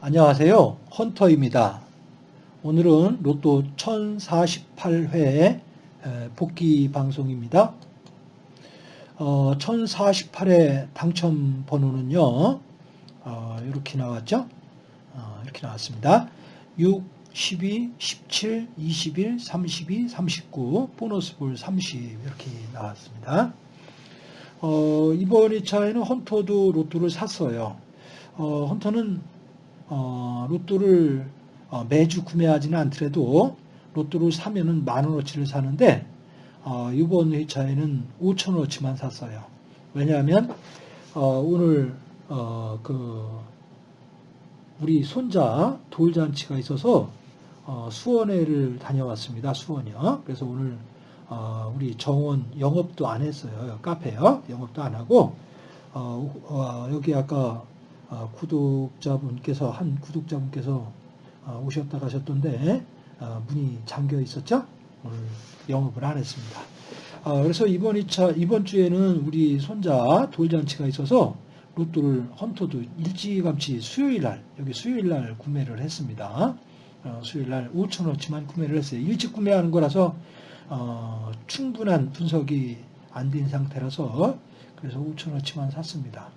안녕하세요. 헌터입니다. 오늘은 로또 1048회 복귀 방송입니다. 어, 1048회 당첨 번호는요, 어, 이렇게 나왔죠? 어, 이렇게 나왔습니다. 6, 12, 17, 21, 32, 39, 보너스 볼 30 이렇게 나왔습니다. 어, 이번 2차에는 헌터도 로또를 샀어요. 어, 헌터는 어, 로또를 어, 매주 구매하지는 않더라도 로또를 사면은 만 원어치를 사는데 어, 이번 회차에는 5천 원어치만 샀어요. 왜냐하면 어, 오늘 어, 그 우리 손자 돌잔치가 있어서 어, 수원회를 다녀왔습니다. 수원이요. 그래서 오늘 어, 우리 정원 영업도 안 했어요. 카페요. 영업도 안 하고 어, 어, 여기 아까 어, 구독자분께서 한 구독자분께서 어, 오셨다 가셨던데 어, 문이 잠겨 있었죠. 오늘 영업을 안 했습니다. 그래서 이번 2차 이번 주에는 우리 손자 돌잔치가 있어서 로또를 헌터도 일찌감치 수요일 날 여기 수요일 날 구매를 했습니다. 수요일 날 5천 원치만 구매를 했어요. 일찍 구매하는 거라서 충분한 분석이 안 된 상태라서 그래서 5천 원치만 샀습니다.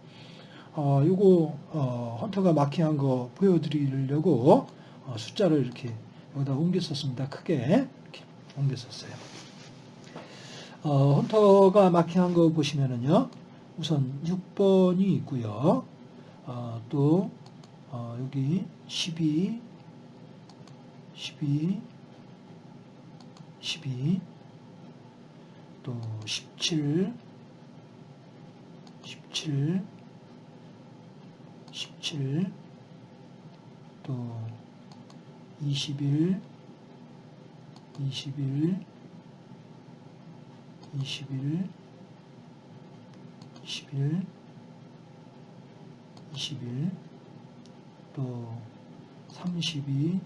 어, 요거 어, 헌터가 마킹한 거 보여드리려고 어, 숫자를 이렇게 여기다 옮겼었습니다. 크게 이렇게 옮겼었어요. 어, 헌터가 마킹한 거 보시면은요. 우선 6번이 있고요. 어, 또 어, 여기 12, 12, 12, 또 17, 17, 17, 또 21, 21, 21, 21, 21, 또 32,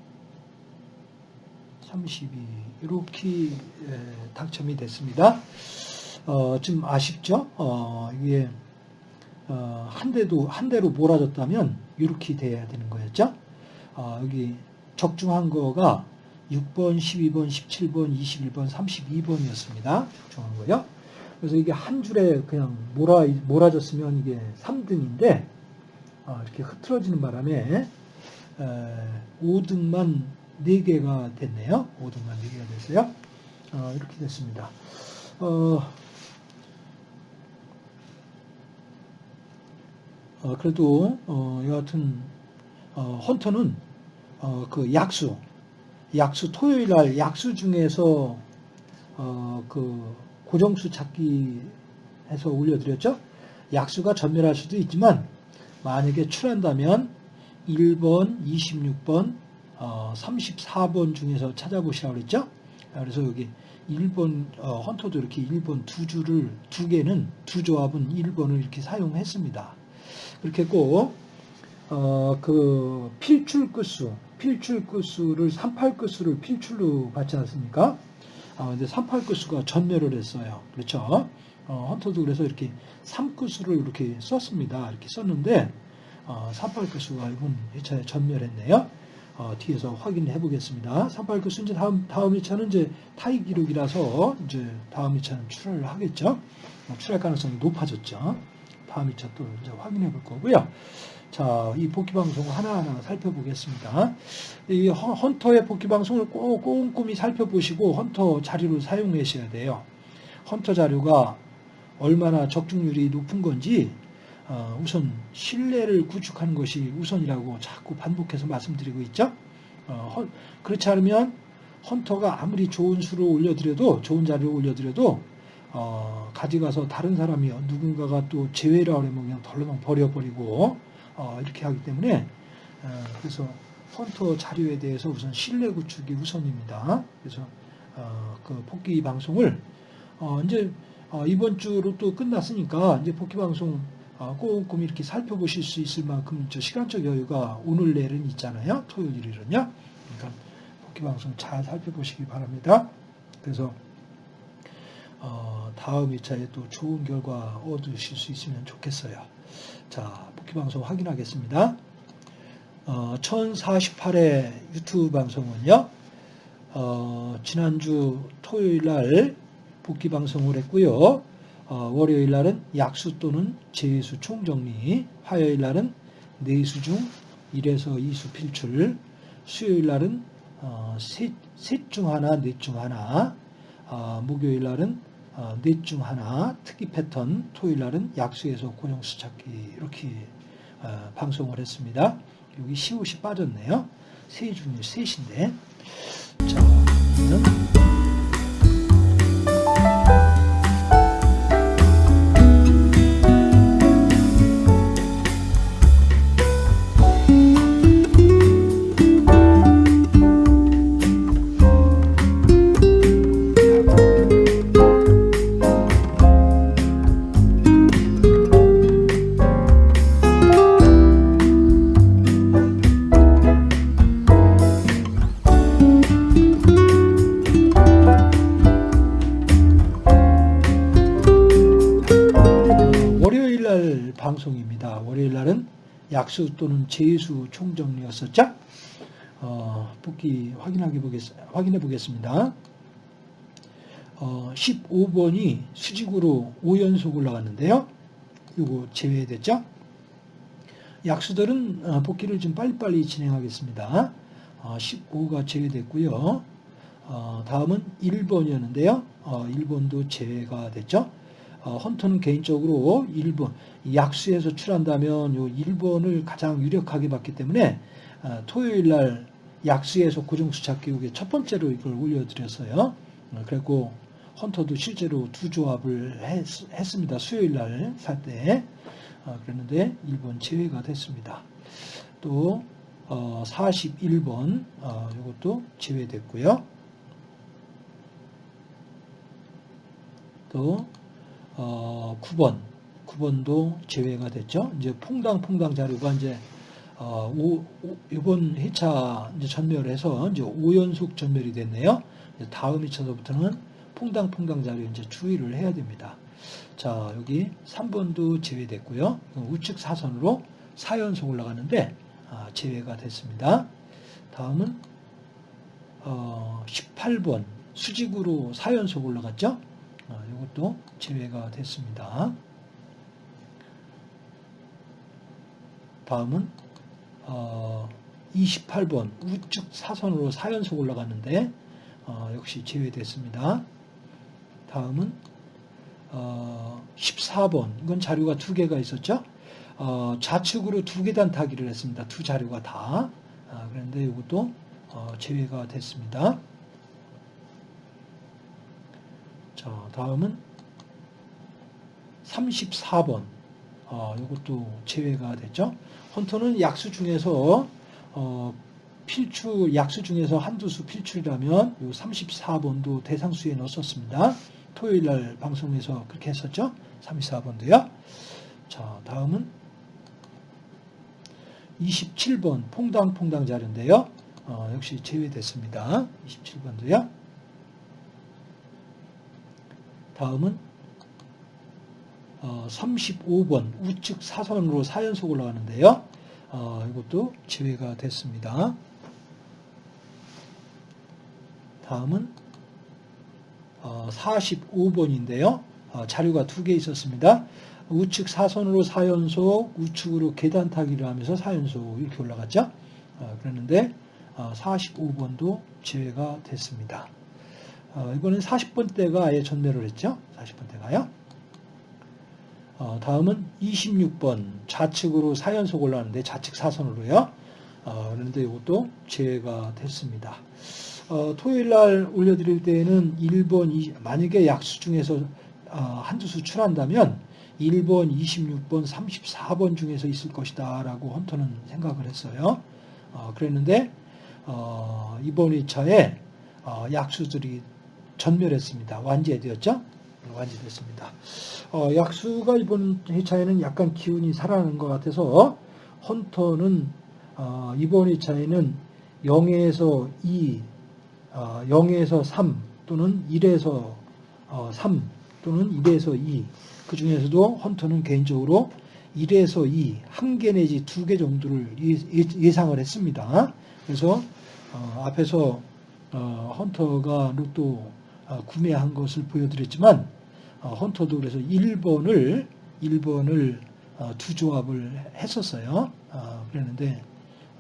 32 이렇게 당첨이 됐습니다. 어, 좀 아쉽죠? 어, 이게 어, 한 대도 한 대로 몰아줬다면 이렇게 돼야 되는 거였죠. 어, 여기 적중한 거가 6번, 12번, 17번, 21번, 32번이었습니다. 적중한 거요. 그래서 이게 한 줄에 그냥 몰아 몰아줬으면 이게 3등인데 어, 이렇게 흐트러지는 바람에 에, 5등만 4개가 됐네요. 5등만 4개가 됐어요. 어, 이렇게 됐습니다. 어, 어, 그래도 어, 여하튼 어, 헌터는 어, 그 약수 약수 토요일 날 약수 중에서 어, 그 고정수 찾기 해서 올려드렸죠. 약수가 전멸할 수도 있지만 만약에 출한다면 1번, 26번, 어, 34번 중에서 찾아보시라고 그랬죠. 그래서 여기 1번 어, 헌터도 이렇게 1번 두 줄을 두 개는 두 조합은 1번을 이렇게 사용했습니다. 그렇게 했고 어, 그 필출 끝수, 필출 끝수를 38 끝수를 필출로 받지 않습니까? 아, 근데 38 끝수가 전멸을 했어요. 그렇죠? 어, 헌터도 그래서 이렇게 3 끝수를 이렇게 썼습니다. 이렇게 썼는데 어, 38 끝수가 이번 2차에 전멸했네요. 어, 뒤에서 확인해 보겠습니다. 38 끝수 이제 다음 다음 2차는 이제 타이 기록이라서 이제 다음 2차는 출하를 하겠죠. 어, 출할 가능성이 높아졌죠. 다음 2차 또 이제 확인해 볼 거고요. 자, 이 복귀 방송 하나하나 살펴보겠습니다. 이 헌터의 복귀 방송을 꼭 꼼꼼히 살펴보시고 헌터 자료를 사용하셔야 돼요. 헌터 자료가 얼마나 적중률이 높은 건지 어, 우선 신뢰를 구축하는 것이 우선이라고 자꾸 반복해서 말씀드리고 있죠. 어, 그렇지 않으면 헌터가 아무리 좋은 수를 올려드려도 좋은 자료를 올려드려도 어, 가져가서 다른 사람이 누군가가 또 제외를 하려면 그냥 덜렁 버려버리고 어, 이렇게 하기 때문에 어, 그래서 헌터 자료에 대해서 우선 신뢰 구축이 우선입니다. 그래서 어, 그 복귀 방송을 어, 이제 어, 이번 주로 또 끝났으니까 이제 복귀 방송 어, 꼼꼼히 이렇게 살펴보실 수 있을 만큼 저 시간적 여유가 오늘 내일은 있잖아요. 토요일 일은요. 그러니까 복귀 방송 잘 살펴보시기 바랍니다. 그래서 어, 다음 2차에 또 좋은 결과 얻으실 수 있으면 좋겠어요. 자, 복귀 방송 확인하겠습니다. 어, 1048회 유튜브 방송은요. 어, 지난주 토요일 날 복귀 방송을 했고요. 어, 월요일 날은 약수 또는 재수 총정리, 화요일 날은 내수 중 1에서 2수 필출, 수요일 날은 어, 셋중 하나, 넷 중 하나, 어, 목요일 날은 어, 넷 중 하나, 특이 패턴, 토요일 날은 약수에서 고정수 찾기 이렇게 어, 방송을 했습니다. 여기 시옷이 빠졌네요. 세 중에 셋인데 자, 약수 또는 재수 총정리였었죠? 어, 복귀 확인하게 보겠, 확인해 보겠습니다. 어, 15번이 수직으로 5연속 올라갔는데요. 이거 제외됐죠? 약수들은 어, 복귀를 좀 빨리빨리 진행하겠습니다. 어, 15가 제외됐고요. 어, 다음은 1번이었는데요. 어, 1번도 제외가 됐죠. 어, 헌터는 개인적으로 1번, 약수에서 출한다면 요 1번을 가장 유력하게 봤기 때문에 어, 토요일 날 약수에서 고정수 찾기 후에 첫 번째로 이걸 올려드렸어요. 어, 그리고 헌터도 실제로 두 조합을 했, 습니다 수요일 날 살 때. 어, 그랬는데 1번 제외가 됐습니다. 또 어, 41번 어, 이것도 제외됐고요. 또 어, 9번, 9번도 제외가 됐죠. 이제 퐁당퐁당 자료가 이제 어, 오, 오, 이번 회차 전멸해서 이제 5연속 전멸이 됐네요. 다음 회차서부터는 퐁당퐁당 자료 이제 주의를 해야 됩니다. 자, 여기 3번도 제외됐고요. 우측 사선으로 4연속 올라가는데 아, 제외가 됐습니다. 다음은 어, 18번 수직으로 4연속 올라갔죠. 어, 이것도 제외가 됐습니다. 다음은 어, 28번 우측 사선으로 4연속 올라갔는데 어, 역시 제외됐습니다. 다음은 어, 14번 이건 자료가 두 개가 있었죠. 어, 좌측으로 두 계단 타기를 했습니다. 두 자료가 다. 아, 그런데 이것도 어, 제외가 됐습니다. 자, 다음은 34번. 어, 이것도 제외가 됐죠. 헌터는 약수 중에서 어, 필출 약수 중에서 한두 수 필출이라면 이 34번도 대상수에 넣었습니다. 토요일 날 방송에서 그렇게 했었죠. 34번도요. 자, 다음은 27번 퐁당퐁당 자료인데요. 어, 역시 제외됐습니다. 27번도요. 다음은 어, 35번 우측 사선으로 4연속 올라가는데요. 어, 이것도 제외가 됐습니다. 다음은 어, 45번인데요. 어, 자료가 두 개 있었습니다. 우측 사선으로 4연속, 우측으로 계단 타기를 하면서 4연속 이렇게 올라갔죠. 어, 그랬는데 45번도 제외가 됐습니다. 어, 이번엔 40번대가 아예 전멸을 했죠. 40번대가요. 어, 다음은 26번 좌측으로 4연속 올라가는데 좌측 사선으로요. 어, 그런데 이것도 제외가 됐습니다. 어, 토요일 날 올려드릴 때에는 1번, 20, 만약에 약수 중에서 어, 한두 수 출한다면 1번, 26번, 34번 중에서 있을 것이다 라고 헌터는 생각을 했어요. 어, 그랬는데 어, 이번 2차에 어, 약수들이 전멸했습니다. 완제되었죠. 완료됐습니다. 어, 약수가 이번 회차에는 약간 기운이 살아나는 것 같아서 헌터는 어, 이번 회차에는 0에서 2, 어, 0에서 3 또는 1에서 어, 3 또는 1에서 2. 그 중에서도 헌터는 개인적으로 1에서 2, 한 개 내지 두 개 정도를 예- 예상을 했습니다. 그래서 어, 앞에서 어, 헌터가 로또 어, 구매한 것을 보여드렸지만 어, 헌터도 그래서 1번을 1번을 어, 두 조합을 했었어요. 어, 그랬는데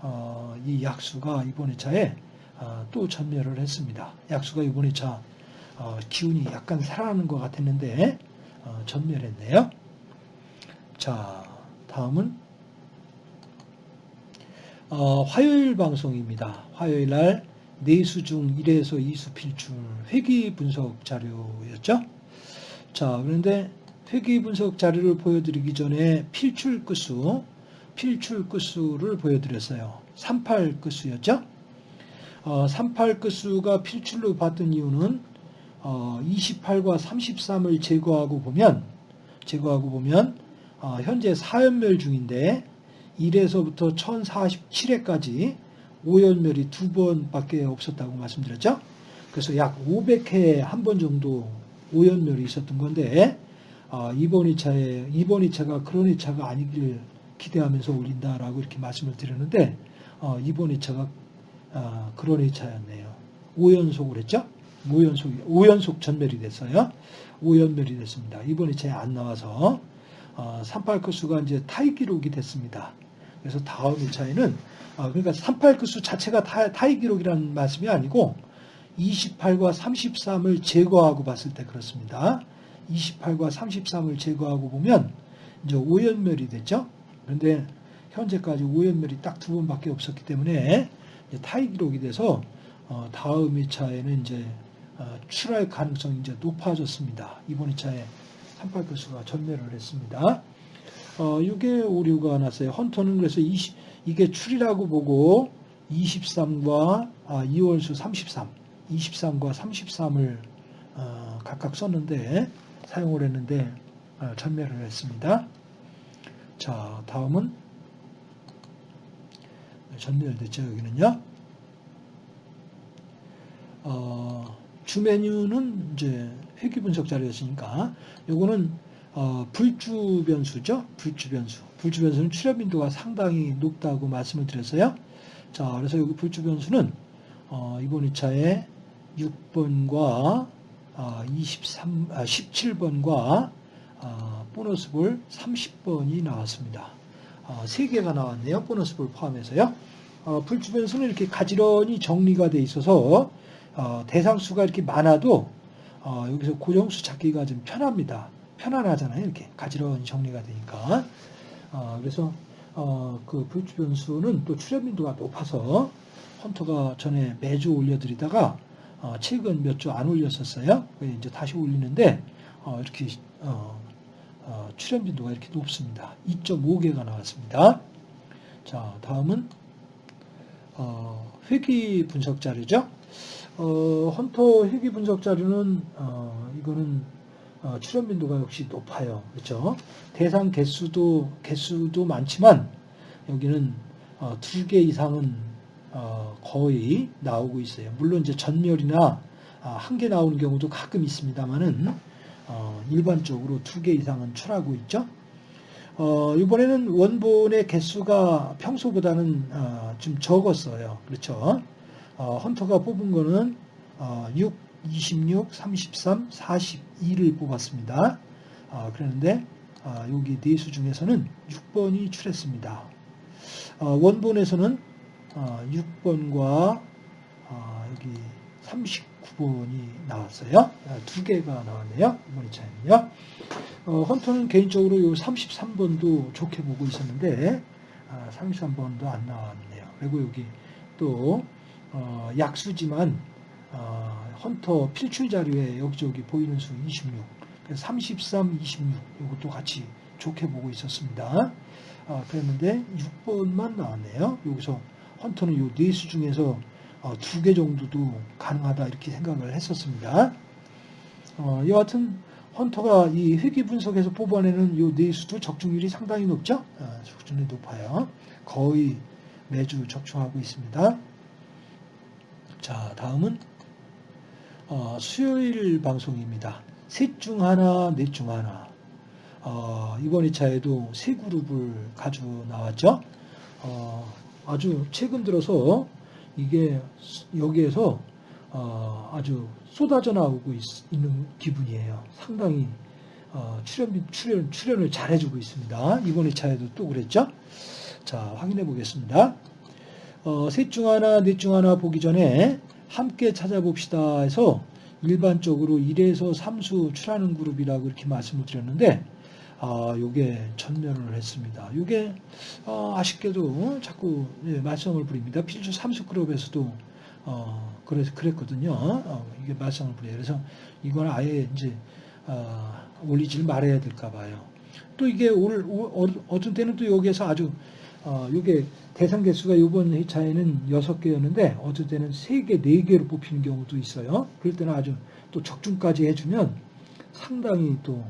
어, 이 약수가 이번 회차에 어, 또 전멸을 했습니다. 약수가 이번 회차 어, 기운이 약간 살아나는 것 같았는데 어, 전멸했네요. 자, 다음은 어, 화요일 방송입니다. 화요일 날 내수 중 1에서 2수 필출 회귀 분석 자료였죠. 자, 그런데 회귀 분석 자료를 보여드리기 전에 필출 끝수, 필출 끝수를 보여드렸어요. 38 끝수였죠. 어, 38 끝수가 필출로 봤던 이유는 어, 28과 33을 제거하고 보면 제거하고 보면 어, 현재 4연멸 중인데 1에서부터 1047회까지 5연멸이 두 번밖에 없었다고 말씀드렸죠. 그래서 약 500회에 한 번 정도 5연멸이 있었던 건데 어, 이번 2차에 이번 2차가 그런 2차가 아니길 기대하면서 올린다라고 이렇게 말씀을 드렸는데 어, 이번 2차가 어, 그런 2차였네요. 5연속을 했죠. 5연속 5연속 전멸이 됐어요. 5연멸이 됐습니다. 이번 2차에 안 나와서 어, 38급수가 이제 타이 기록이 됐습니다. 그래서 다음 2차에는 어, 그러니까 38급수 자체가 타, 타이 기록이라는 말씀이 아니고 28과 33을 제거하고 봤을 때 그렇습니다. 28과 33을 제거하고 보면 이제 5연멸이 됐죠. 그런데 현재까지 5연멸이 딱 두 번밖에 없었기 때문에 타이 기록이 돼서 어, 다음 2차에는 이제 어, 출할 가능성이 이제 높아졌습니다. 이번 2차에 38교수가 전멸을 했습니다. 어, 6에 오류가 났어요. 헌터는 그래서 20, 이게 출이라고 보고 23과 아, 2월수 33, 23과 33을 어, 각각 썼는데 사용을 했는데 어, 전멸을 했습니다. 자, 다음은 전멸됐죠. 여기는요. 어, 주 메뉴는 이제 회귀 분석 자료였으니까 요거는 어, 불주 변수죠. 불주 변수. 불주 변수는 출현 빈도가 상당히 높다고 말씀을 드렸어요. 자, 그래서 여기 불주 변수는 어, 이번 2차에 6번과 아, 23, 아, 17번과 아, 보너스 볼 30번이 나왔습니다. 아, 3개가 나왔네요. 보너스 볼 포함해서요. 어, 불주 변수는 이렇게 가지런히 정리가 돼 있어서 어, 대상수가 이렇게 많아도 어, 여기서 고정수 찾기가 좀 편합니다. 편안하잖아요. 이렇게 가지런히 정리가 되니까. 어, 그래서 어, 그 불주 변수는 또 출현 빈도가 높아서 헌터가 전에 매주 올려드리다가 어, 최근 몇 주 안 올렸었어요. 이제 다시 올리는데 어, 이렇게 어, 어, 출현 빈도가 이렇게 높습니다. 2.5개가 나왔습니다. 자, 다음은 어, 회귀 분석 자료죠. 어, 헌터 회귀 분석 자료는 어, 이거는 어, 출현 빈도가 역시 높아요. 그렇죠? 대상 개수도 개수도 많지만 여기는 어, 두개 이상은 어, 거의 나오고 있어요. 물론 이제 전멸이나 아, 한개 나오는 경우도 가끔 있습니다만은 어, 일반적으로 두 개 이상은 출하고 있죠. 어, 이번에는 원본의 개수가 평소보다는 어, 좀 적었어요. 그렇죠? 어, 헌터가 뽑은 거는 어, 6, 26, 33, 42를 뽑았습니다. 어, 그런데 어, 여기 네 수 중에서는 6번이 출했습니다. 어, 원본에서는 어, 6번과 어, 여기 39번이 나왔어요. 어, 두 개가 나왔네요. 이번 2차에는요. 어, 헌터는 개인적으로 이 33번도 좋게 보고 있었는데 아, 33번도 안 나왔네요. 그리고 여기 또 어, 약수지만 어, 헌터 필출 자료에 여기저기 보이는 수 26, 그래서 33, 26 이것도 같이 좋게 보고 있었습니다. 아, 그랬는데 6번만 나왔네요. 여기서 헌터는 이네수 중에서 어, 두개 정도도 가능하다 이렇게 생각을 했었습니다. 어, 여하튼 헌터가 이 회귀 분석에서 뽑아내는 이 네수도 적중률이 상당히 높죠? 아, 적중률이 높아요. 거의 매주 적중하고 있습니다. 자, 다음은 어, 수요일 방송입니다. 셋 중 하나, 넷 중 하나. 어, 이번 2차에도 세 그룹을 가지고 나왔죠. 어, 아주 최근 들어서 이게 여기에서 어, 아주 쏟아져 나오고 있, 는 기분이에요. 상당히 어, 출연, 출연, 출연을 잘해주고 있습니다. 이번 2차에도 또 그랬죠. 자, 확인해 보겠습니다. 어, 셋중 하나, 넷 중 하나 보기 전에 함께 찾아봅시다 해서 일반적으로 1에서 3수 출하는 그룹이라고 이렇게 말씀을 드렸는데 아, 요게 전멸을 했습니다. 요게 어, 아쉽게도 자꾸 예, 말썽을 부립니다. 필주 3수 그룹에서도 어, 그래서 그랬거든요. 어, 이게 말썽을 부려요. 그래서 이건 아예 이제 어, 올리지를 말아야 될까 봐요. 또 이게 오늘 어, 어떤 때는 또 여기에서 아주 어, 이게 대상 개수가 이번 회차에는 6개였는데 어떤 때는 3개, 4개로 뽑히는 경우도 있어요. 그럴 때는 아주 또 적중까지 해주면 상당히 또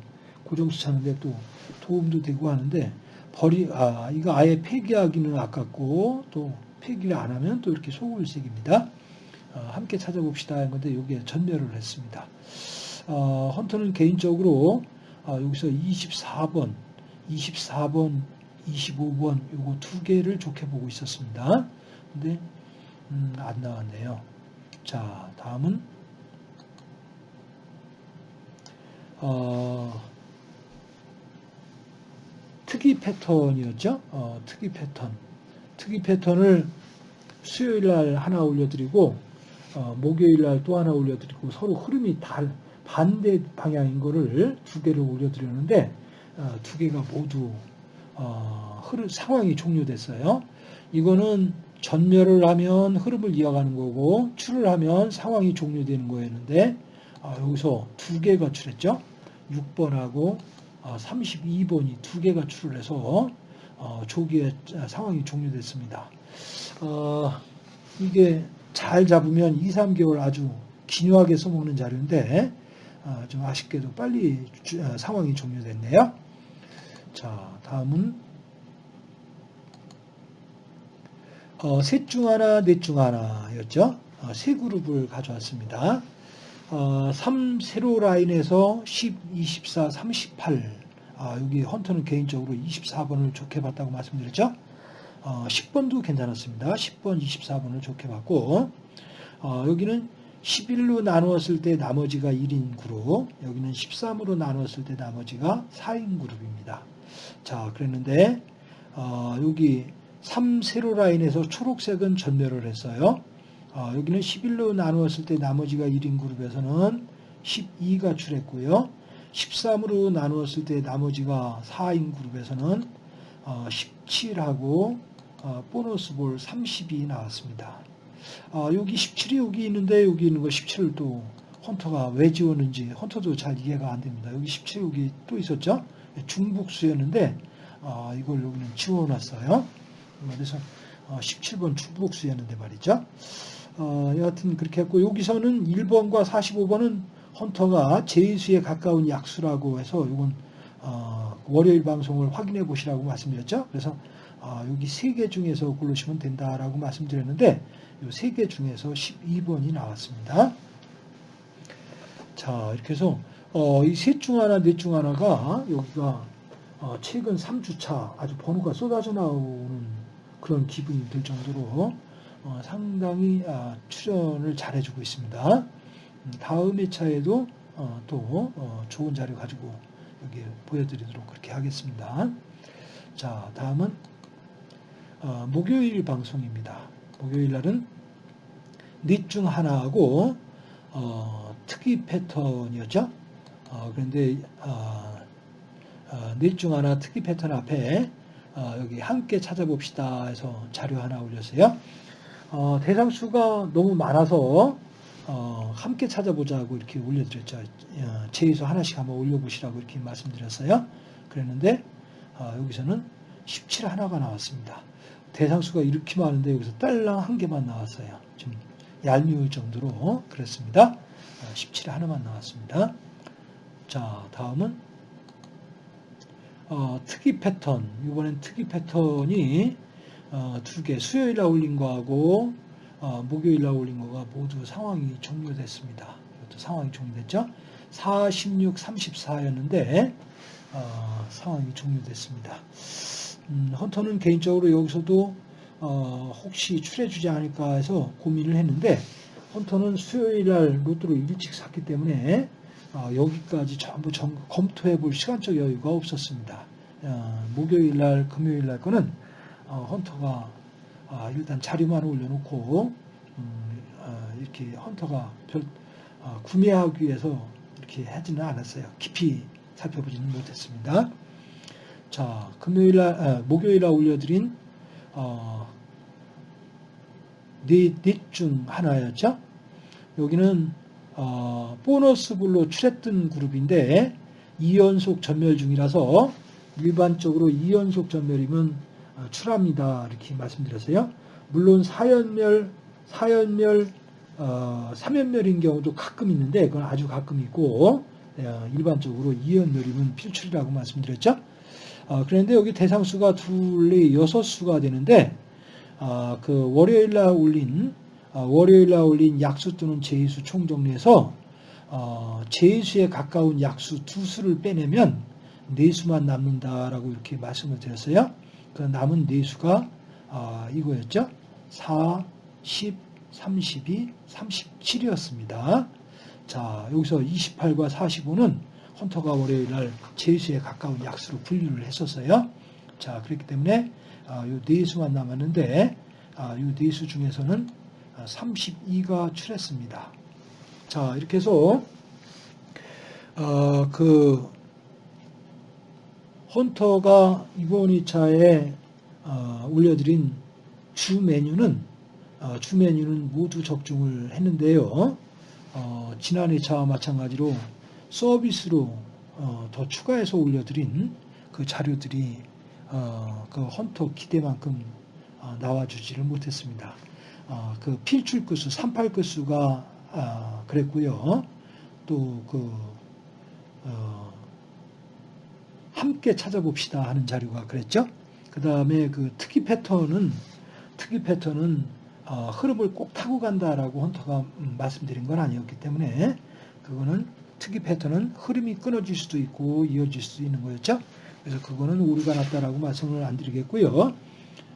고정수 차는데 또 도움도 되고 하는데 버리 아 이거 아예 폐기하기는 아깝고 또 폐기를 안 하면 또 이렇게 소울색입니다. 어, 함께 찾아봅시다 한 건데 여기에 전멸을 했습니다. 어, 헌터는 개인적으로 어, 여기서 24번, 24번, 25번 요거 두 개를 좋게 보고 있었습니다. 근데 음, 안 나왔네요. 자 다음은 어, 특이 패턴이었죠. 어, 특이 패턴. 특이 패턴을 수요일 날 하나 올려드리고 어, 목요일 날 또 하나 올려드리고 서로 흐름이 달 반대 방향인 거를 두 개를 올려드렸는데 어, 두 개가 모두 어, 흐름 상황이 종료됐어요. 이거는 전멸을 하면 흐름을 이어가는 거고 출을 하면 상황이 종료되는 거였는데 어, 여기서 두 개가 출했죠. 6번하고 32번이 어, 두 개가 출을 해서 어, 조기에 상황이 종료됐습니다. 어, 이게 잘 잡으면 2, 3개월 아주 기묘하게 써먹는 자료인데 좀 아쉽게도 빨리 상황이 종료됐네요. 자, 다음은 셋중 하나, 넷 중 하나였죠. 세 그룹을 가져왔습니다. 어, 3 세로 라인에서 10, 24, 38 아, 여기 헌터는 개인적으로 24번을 좋게 봤다고 말씀드렸죠. 어, 10번도 괜찮았습니다. 10번, 24번을 좋게 봤고 어, 여기는 11로 나누었을 때 나머지가 1인 그룹 여기는 13으로 나누었을 때 나머지가 4인 그룹입니다. 자 그랬는데 어, 여기 3 세로 라인에서 초록색은 전멸을 했어요. 어, 여기는 11로 나누었을 때 나머지가 1인 그룹에서는 12가 출했고요. 13으로 나누었을 때 나머지가 4인 그룹에서는 어, 17하고 어, 보너스 볼 30이 나왔습니다. 어, 여기 17이 여기 있는데 여기 있는 거 17을 또 헌터가 왜 지웠는지 헌터도 잘 이해가 안 됩니다. 여기 17 여기 또 있었죠? 중복수였는데 어, 이걸 여기는 지워놨어요. 그래서 17번 어, 중복수였는데 말이죠. 어, 여하튼 그렇게 했고 여기서는 1번과 45번은 헌터가 제수에 가까운 약수라고 해서 이건 어, 월요일 방송을 확인해 보시라고 말씀드렸죠. 그래서 어, 여기 세개 중에서 고르시면 된다라고 말씀드렸는데 이세개 중에서 12번이 나왔습니다. 자 이렇게 해서 어, 이 셋 중 하나, 넷 중 하나가 여기가 어, 최근 3주차 아주 번호가 쏟아져 나오는 그런 기분이 들 정도로 어, 상당히 아, 출연을 잘해주고 있습니다. 음, 다음 회차에도 어, 또 어, 좋은 자료 가지고 여기 보여드리도록 그렇게 하겠습니다. 자, 다음은 목요일 방송입니다. 목요일 날은 넷 중 하나하고 특이 패턴이었죠. 그런데 넷중 하나 특이 패턴 앞에 여기 함께 찾아봅시다 해서 자료 하나 올렸어요. 어, 대상 수가 너무 많아서 어, 함께 찾아보자고 이렇게 올려드렸죠. 어, 제에서 하나씩 한번 올려보시라고 이렇게 말씀드렸어요. 그랬는데 어, 여기서는 17 하나가 나왔습니다. 대상 수가 이렇게 많은데 여기서 딸랑 한 개만 나왔어요. 좀 얄미울 정도로 그랬습니다. 17 어, 하나만 나왔습니다. 자, 다음은 어, 특이 패턴. 이번엔 특이 패턴이 어, 두 개, 수요일 날 올린 거하고 어, 목요일 날 올린 거가 모두 상황이 종료됐습니다. 이것도 상황이 종료됐죠. 46, 34였는데 어, 상황이 종료됐습니다. 음, 헌터는 개인적으로 여기서도 어, 혹시 출해주지 않을까 해서 고민을 했는데 헌터는 수요일 날 로또를 일찍 샀기 때문에 어, 여기까지 전부 정- 검토해 볼 시간적 여유가 없었습니다. 어, 목요일 날, 금요일 날 거는 어, 헌터가 아, 일단 자료만 올려놓고 음, 어, 이렇게 헌터가 별 어, 구매하기 위해서 이렇게 하지는 않았어요. 깊이 살펴보지는 못했습니다. 자, 금요일 날, 아, 목요일 날 올려드린 어, 넷중 하나였죠. 여기는 어, 보너스불로 출했던 그룹인데 2연속 전멸 중이라서 일반적으로 2연속 전멸이면 어, 출합니다. 이렇게 말씀드렸어요. 물론 4연멸, 4연멸, 어, 3연멸인 경우도 가끔 있는데 그건 아주 가끔 있고 어, 일반적으로 2연멸이면 필출이라고 말씀드렸죠. 어, 그런데 여기 대상수가 둘레 여섯 수가 되는데 아, 그 월요일 날 올린 아, 월요일 날 올린 약수 또는 제수 총 정리해서 어, 제수에 가까운 약수 두 수를 빼내면 네 수만 남는다라고 이렇게 말씀을 드렸어요. 그 남은 네 수가 아, 이거였죠. 4, 10, 32, 37이었습니다. 자, 여기서 28과 45는 헌터가 월요일 날 제수에 가까운 약수로 분류를 했었어요. 자, 그렇기 때문에 아, 요네 수만 남았는데 아, 요네 수 중에서는 32가 출했습니다. 자, 이렇게 해서 어, 그 헌터가 이번 2차에 어, 올려드린 주 메뉴는 어, 주 메뉴는 모두 적중을 했는데요. 어, 지난 2차와 마찬가지로 서비스로 어, 더 추가해서 올려드린 그 자료들이 어, 그 헌터 기대만큼 어, 나와주지를 못했습니다. 어, 그 필출 끝수, 38 끝수가 아, 그랬고요. 또그 어, 함께 찾아봅시다 하는 자료가 그랬죠. 그 다음에 그 특이 패턴은 특이 패턴은 어, 흐름을 꼭 타고 간다라고 헌터가 음, 말씀드린 건 아니었기 때문에 그거는 특이 패턴은 흐름이 끊어질 수도 있고 이어질 수도 있는 거였죠. 그래서 그거는 오류가 났다라고 말씀을 안 드리겠고요.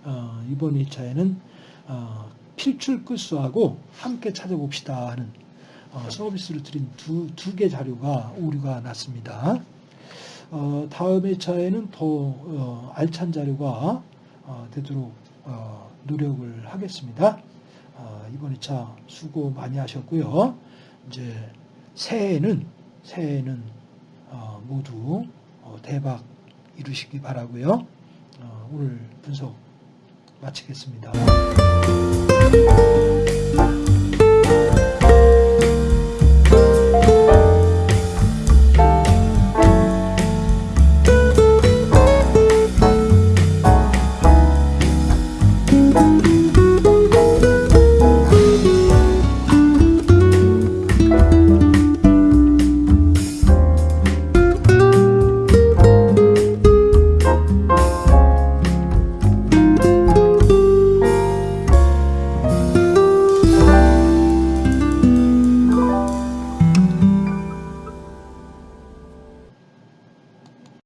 어, 이번 2차에는 어, 필출 끝수하고 함께 찾아봅시다 하는 어, 서비스를 드린 두, 두 개 자료가 오류가 났습니다. 어, 다음 2차에는 더 어, 알찬 자료가 어, 되도록 어, 노력을 하겠습니다. 어, 이번 2차 수고 많이 하셨고요. 이제 새해에는 새해에는 어, 모두 어, 대박 이루시기 바라고요. 어, 오늘 분석 마치겠습니다.